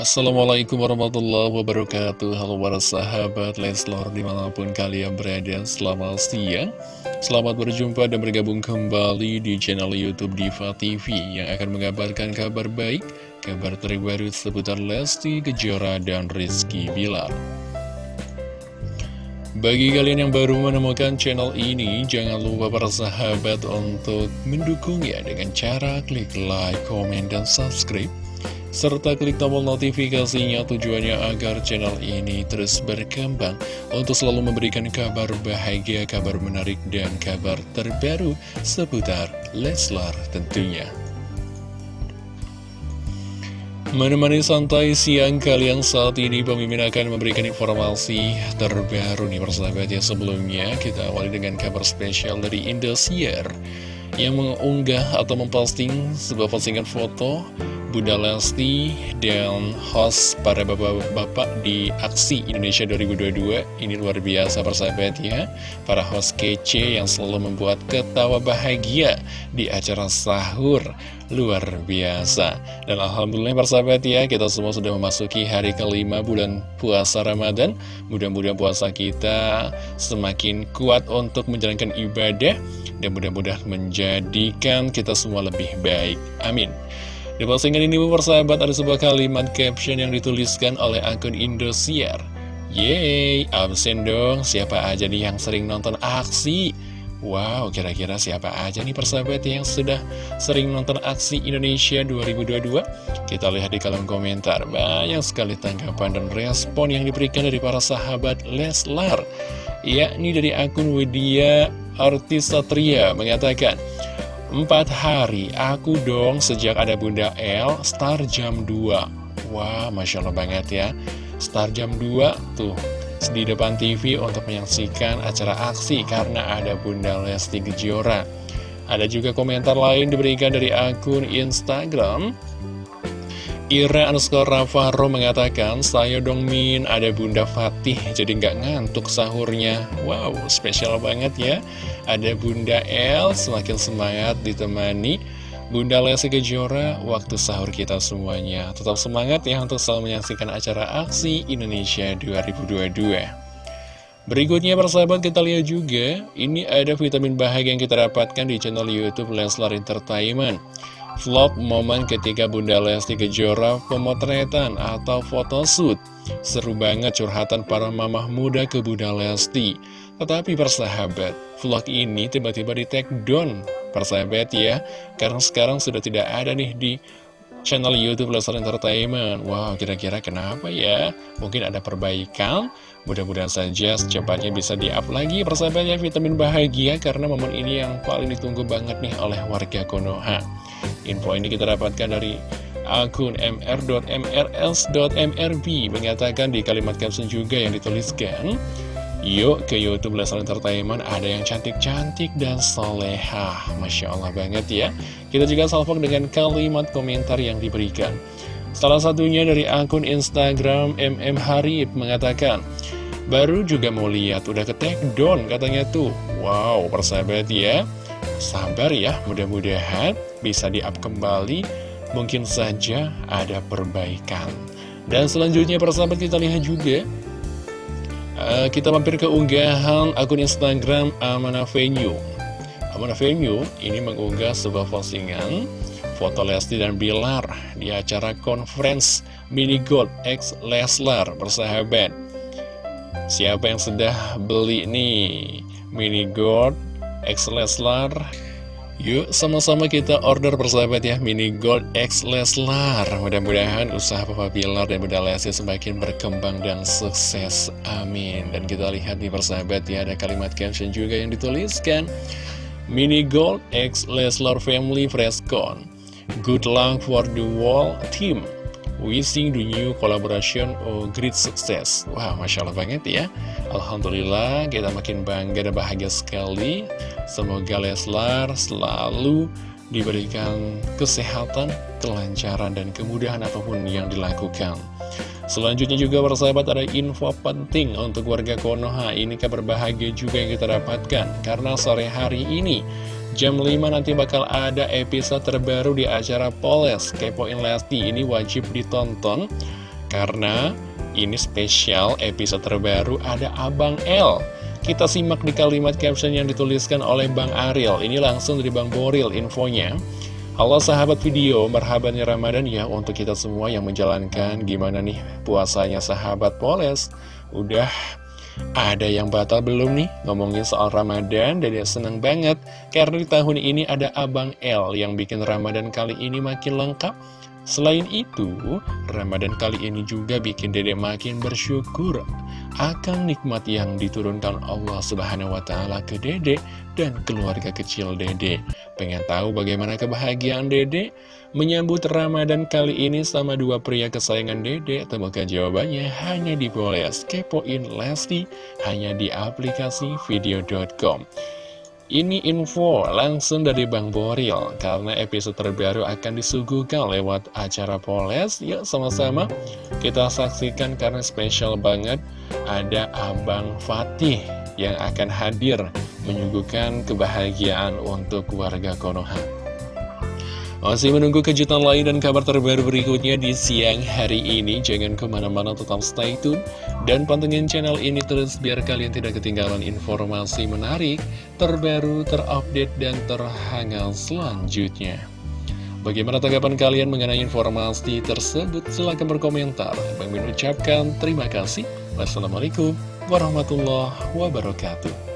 Assalamualaikum warahmatullahi wabarakatuh. Halo para sahabat Leslor di mana pun kalian berada Selamat siang. Selamat berjumpa dan bergabung kembali di channel Youtube Diva TV Yang akan mengabarkan kabar baik Kabar terbaru seputar Lesti Kejora dan Rizky Bilar. Bagi kalian yang baru menemukan channel ini, jangan lupa para sahabat untuk mendukungnya dengan cara klik like, komen, dan subscribe serta klik tombol notifikasinya tujuannya agar channel ini terus berkembang untuk selalu memberikan kabar bahagia, kabar menarik, dan kabar terbaru seputar Leslar tentunya. Menemani santai siang kalian saat ini pemimpin akan memberikan informasi terbaru nih persahabat ya sebelumnya kita awali dengan kabar spesial dari Indosiar yang mengunggah atau memposting sebuah postingan foto Bunda Lesti dan host para bapak-bapak di Aksi Indonesia 2022 Ini luar biasa persahabat ya Para host kece yang selalu membuat ketawa bahagia di acara sahur. Luar biasa. Dan Alhamdulillah persahabat ya Kita semua sudah memasuki hari kelima bulan puasa Ramadan. Mudah-mudahan puasa kita semakin kuat untuk menjalankan ibadah Dan mudah-mudahan menjadikan kita semua lebih baik. Amin di postingan ini persahabat ada sebuah kalimat caption yang dituliskan oleh akun Indosiar. Yeay, absen dong, siapa aja nih yang sering nonton aksi? Wow, kira-kira siapa aja nih persahabat yang sudah sering nonton aksi Indonesia 2022? Kita lihat di kolom komentar, banyak sekali tanggapan dan respon yang diberikan dari para sahabat Leslar. Yakni dari akun Widya Artis Satria mengatakan, Empat hari, aku dong sejak ada Bunda L, start jam 2 Wah, Masya Allah banget ya. Start jam 2, tuh di depan TV untuk menyaksikan acara aksi karena ada Bunda Lesti Kejora. Ada juga komentar lain diberikan dari akun Instagram Ira underscore Rafaro mengatakan, saya dong Min, ada Bunda Fatih, jadi nggak ngantuk sahurnya. Wow, spesial banget ya. Ada Bunda El, semakin semangat ditemani Bunda Lesti Kejora, waktu sahur kita semuanya. Tetap semangat ya untuk selalu menyaksikan acara Aksi Indonesia 2022. Berikutnya persahabat kita lihat juga, ini ada vitamin bahagia yang kita dapatkan di channel Youtube Leslar Entertainment. Vlog momen ketika Bunda Lesti Kejora pemotretan atau photoshoot Seru banget curhatan para mamah muda ke Bunda Lesti. Tetapi persahabat, vlog ini tiba-tiba di take down. Persahabat ya, karena sekarang sudah tidak ada nih di channel Youtube Leslar Entertainment. Wow, kira-kira kenapa ya? Mungkin ada perbaikan? Mudah-mudahan saja secepatnya bisa di-up lagi persahabatnya vitamin bahagia Karena momen ini yang paling ditunggu banget nih oleh warga Konoha Info ini kita dapatkan dari akun mr.mrs.mrb Mengatakan di kalimat caption juga yang dituliskan Yuk ke Youtube Leslar Entertainment ada yang cantik-cantik dan soleha. Masya Allah banget ya. Kita juga salvok dengan kalimat komentar yang diberikan. Salah satunya dari akun Instagram MM Harib mengatakan Baru juga mau lihat, udah ke take down katanya tuh. Wow, persahabat ya Sabar ya, mudah-mudahan bisa di-up kembali. Mungkin saja ada perbaikan. Dan selanjutnya persahabat kita lihat juga. Uh, Kita mampir ke unggahan akun Instagram Amana Venue Amana Venue ini mengunggah sebuah postingan Foto Lesti dan Bilar di acara conference Mini Gold X Leslar persahabat Siapa yang sudah beli nih Mini Gold X Leslar. Yuk sama-sama kita order persahabat ya Mini Gold X Leslar. Mudah-mudahan usaha Papa Bilar dan Bunda Lesti semakin berkembang dan sukses. Amin. Dan kita lihat nih persahabat ya Ada kalimat caption juga yang dituliskan. Mini Gold X Leslar Family Freshcon Good luck for the whole team. Wishing the new collaboration a great success. Wow, Masya Allah banget ya. Alhamdulillah, kita makin bangga dan bahagia sekali Semoga Leslar selalu diberikan kesehatan, kelancaran, dan kemudahan apa pun yang dilakukan. Selanjutnya juga persahabat ada info penting untuk warga Konoha. Ini kabar bahagia juga yang kita dapatkan Karena sore hari ini Jam 5 nanti bakal ada episode terbaru di acara Poles. Kepoin Lesti ini wajib ditonton Karena ini spesial episode terbaru ada Abang L Kita simak di kalimat caption yang dituliskan oleh Bang Ariel. Ini langsung dari Bang Boril infonya. Halo sahabat video, merhabannya Ramadan ya untuk kita semua yang menjalankan Gimana nih puasanya sahabat Poles. Udah ada yang batal belum nih? Ngomongin soal Ramadan, Dede seneng banget. Karena di tahun ini ada Abang L yang bikin Ramadan kali ini makin lengkap Selain itu, Ramadan kali ini juga bikin Dede makin bersyukur akan nikmat yang diturunkan Allah Subhanahu wa taala ke Dede dan keluarga kecil Dede. Pengen tahu bagaimana kebahagiaan Dede menyambut Ramadan kali ini sama dua pria kesayangan Dede? Temukan jawabannya hanya di Boles Kepoin Lesti hanya di aplikasi video.com. Ini info langsung dari Bang Boril Karena episode terbaru akan disuguhkan lewat acara Poles. Yuk sama-sama kita saksikan karena spesial banget Ada Abang Fatih yang akan hadir Menyuguhkan kebahagiaan untuk warga Konoha masih menunggu kejutan lain dan kabar terbaru berikutnya di siang hari ini. Jangan ke mana-mana tetap stay tune dan pantengin channel ini terus biar kalian tidak ketinggalan informasi menarik, terbaru, terupdate, dan terhangat selanjutnya. Bagaimana tanggapan kalian mengenai informasi tersebut? Silahkan berkomentar. Bang Min ucapkan terima kasih. Wassalamualaikum warahmatullahi wabarakatuh.